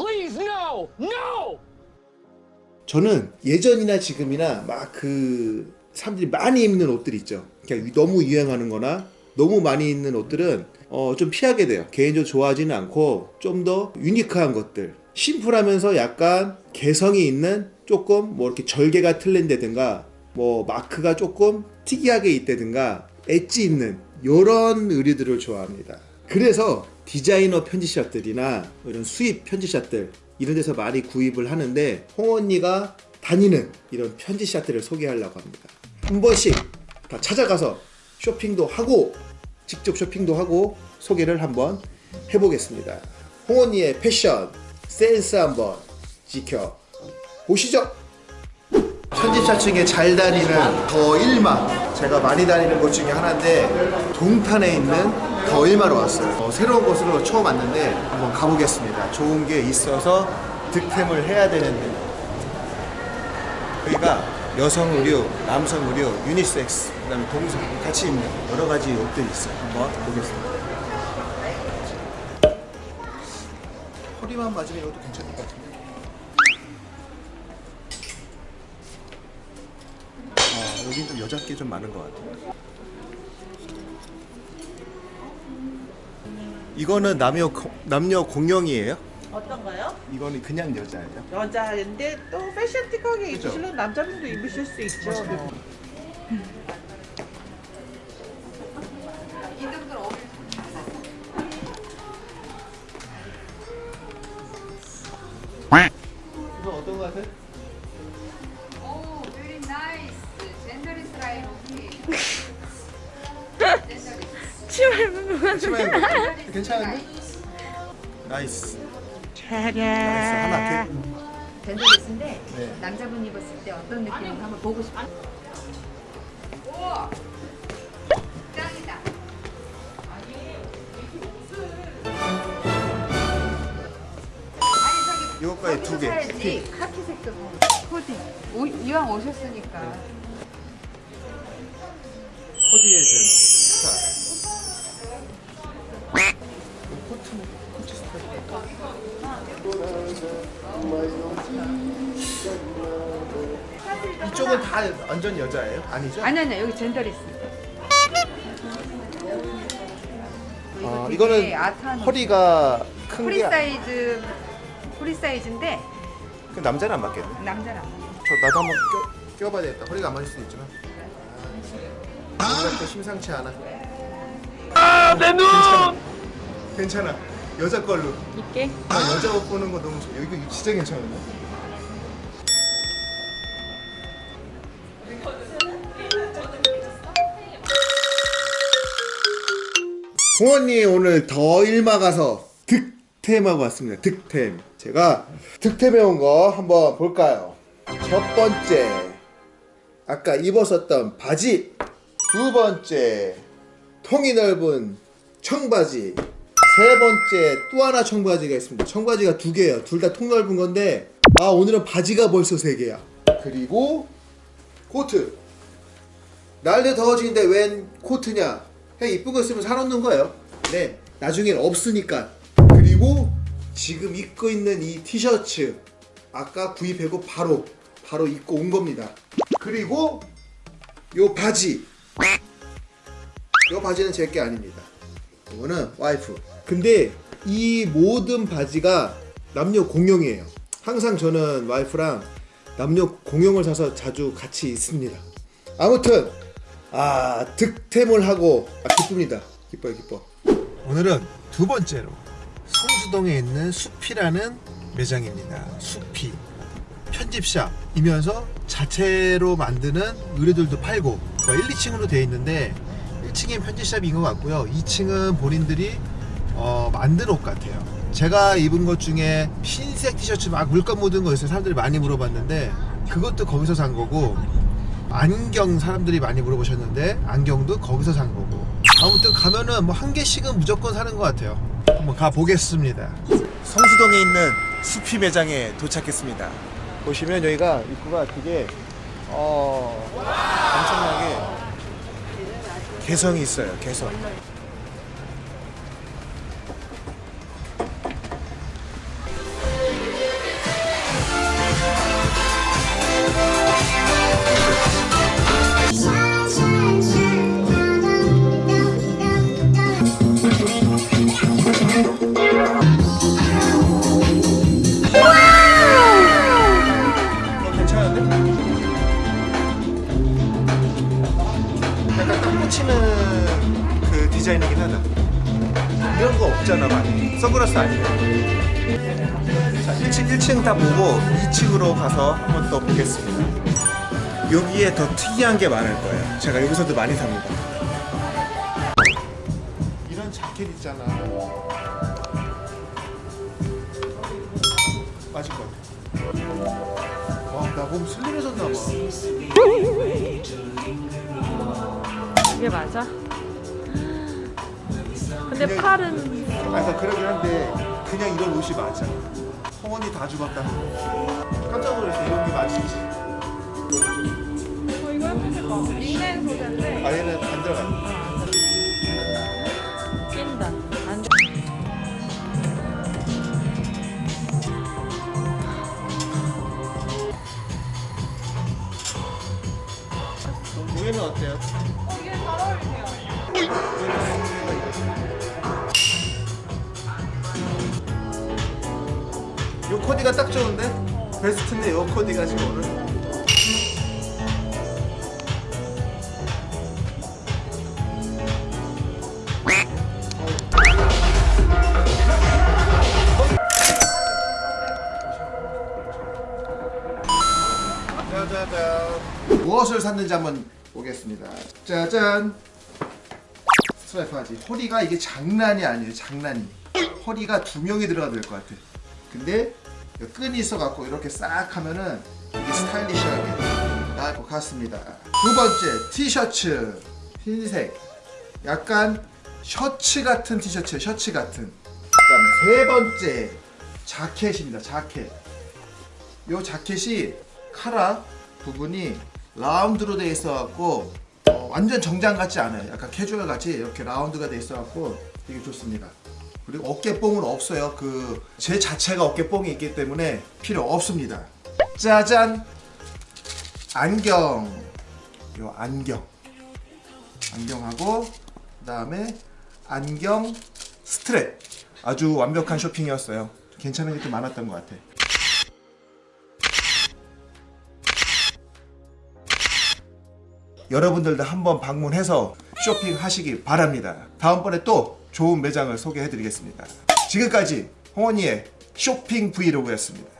please, no! No! 저는 예전이나 지금이나 막 그 사람들이 많이 입는 옷들 있죠. 그냥 너무 유행하는 거나 너무 많이 입는 옷들은 어, 좀 피하게 돼요. 개인적으로 좋아하지는 않고 좀 더 유니크한 것들. 심플하면서 약간 개성이 있는 조금 뭐 이렇게 절개가 틀린다든가 뭐 마크가 조금 특이하게 있다든가 엣지 있는 이런 의류들을 좋아합니다. 그래서 디자이너 편지샵들이나 이런 수입 편지샵들 이런 데서 많이 구입을 하는데 홍 언니가 다니는 이런 편지샵들을 소개하려고 합니다. 한 번씩 다 찾아가서 쇼핑도 하고 직접 쇼핑도 하고 소개를 한번 해보겠습니다. 홍 언니의 패션 센스 한번 지켜 보시죠. 편집샵 중에 잘 다니는 더 일마 제가 많이 다니는 곳 중에 하나인데 동탄에 있는 더 일마로 왔어요. 어, 새로운 곳으로 처음 왔는데 한번 가보겠습니다. 좋은 게 있어서 득템을 해야 되는데. 여기가 여성 의류, 남성 의류, 유니섹스 그 다음에 동성 같이 있는 여러 가지 옷들이 있어요. 한번 보겠습니다. 허리만 맞으면 이것도 괜찮을 것 같은데 아, 여긴 좀 여자께 좀 많은 것 같아요. 이거는 남녀 고- 남녀 공용이에요? 어떤가요? 이거는 그냥 여자예요? 여자인데 또 패션틱하게 그죠? 입으시려면 남자분도 입으실 수 있죠. Okay. 치마에 괜찮은데? Nice. Nice 하나 더. genderless인데 네. 남자분 입었을 때 어떤 느낌인지 한번 보고 싶어요. 오, 짱이다. 아니 저기 요거까지 두 개. 사야지. 카키색도 코디. 오, 이왕 오셨으니까. 코디의 준 스타 이쪽은 다 완전 여자예요? 아니죠? 아니 아니 여기 젠더리스. 아, 되게 이거는 허리가 큰 프리 게 아니- 사이즈 프리 사이즈인데 그 남자는 안 맞겠네. 남자랑. 저 나도 한번 껴, 껴봐야 되겠다. 허리가 안 맞을 수도 있지만. 또 심상치 않아. 아, 내 눈! 괜찮아. 괜찮아. 여자 걸로. 있게. 나 여자 옷 보는 거 너무 좋아. 이거 진짜 괜찮은데? 홍언니 오늘 더 일마 가서 득템하고 왔습니다. 득템. 제가 득템해 온 거 한번 볼까요? 첫 번째. 아까 입었었던 바지. 두 번째. 통이 넓은 청바지. 세 번째 또 하나 청바지가 있습니다. 청바지가 두 개예요. 둘 다 통 넓은 건데 아 오늘은 바지가 벌써 세 개야. 그리고 코트. 날도 더워지는데 웬 코트냐? 그냥 이쁜 거 있으면 사놓는 거예요. 네, 나중엔 없으니까. 그리고 지금 입고 있는 이 티셔츠 아까 구입하고 바로 바로 입고 온 겁니다. 그리고 요 바지. 요 바지는 제 게 아닙니다. 이거는 와이프. 근데 이 모든 바지가 남녀 공용이에요. 항상 저는 와이프랑 남녀 공용을 사서 자주 같이 있습니다. 아무튼 아 득템을 하고 아 기쁩니다. 기뻐요 기뻐. 오늘은 두 번째로 성수동에 있는 숲이라는 매장입니다. 숲이 편집샵이면서 자체로 만드는 의류들도 팔고 1, 2층으로 되어 있는데 1층엔 편집샵인 것 같고요. 2층은 본인들이 어, 만든 옷 같아요. 제가 입은 것 중에 흰색 티셔츠 막 물감 묻은 거 있어요. 사람들이 많이 물어봤는데 그것도 거기서 산 거고 안경 사람들이 많이 물어보셨는데 안경도 거기서 산 거고 아무튼 가면은 뭐 한 개씩은 무조건 사는 것 같아요. 한번 가 보겠습니다. 성수동에 있는 수피 매장에 도착했습니다. 보시면 여기가 입구가 되게 어 엄청나게 개성이 있어요. 개성. 선글라스 아니에요. 자 1층 1층 다 보고 2층으로 가서 한 번 더 보겠습니다. 여기에 더 특이한 게 많을 거예요. 제가 여기서도 많이 삽니다. 이런 자켓 있잖아. 맞을 것 같아. 와, 나 몸 슬림해졌나 봐. 이게 맞아? 근데 팔은 아, 그러니까 그러긴 한데 그냥 이런 옷이 맞아. 성원이 다 죽었다. 깜짝 놀랐어. 이런 게 맞을지. 어, 이거 예쁘겠다 린넨 소재인데 아 얘는 안 들어가. 낀다 안 여기는 어때요? 이게 잘 어울리네요 코디가 딱 좋은데? 베스트인데 요 코디가 지금 오늘. 짜자잔. 무엇을 샀는지 한번 보겠습니다. 짜잔. 스트라이프 하지. 허리가 이게 장난이 아니에요. 장난이. 허리가 두 명이 들어가야 될것 같아. 근데 끈이 있어갖고 이렇게 싹 하면은 이게 스타일리시하게 나을 것 같습니다. 두 번째 티셔츠 흰색. 약간 셔츠 같은 티셔츠, 셔츠 같은. 세 번째 자켓입니다. 자켓. 요 자켓이 카라 부분이 라운드로 돼 있어 갖고 어, 완전 정장 같지 않아요. 약간 캐주얼 같이 이렇게 라운드가 돼 있어 갖고 되게 좋습니다. 그리고 어깨뽕은 없어요. 그 제 자체가 어깨뽕이 있기 때문에 필요 없습니다. 짜잔 안경 요 안경 안경하고 그 다음에 안경 스트랩 아주 완벽한 쇼핑이었어요. 괜찮은 게 좀 많았던 것 같아. 여러분들도 한번 방문해서 쇼핑하시기 바랍니다. 다음번에 또 좋은 매장을 소개해드리겠습니다. 지금까지 홍원이의 쇼핑 브이로그였습니다.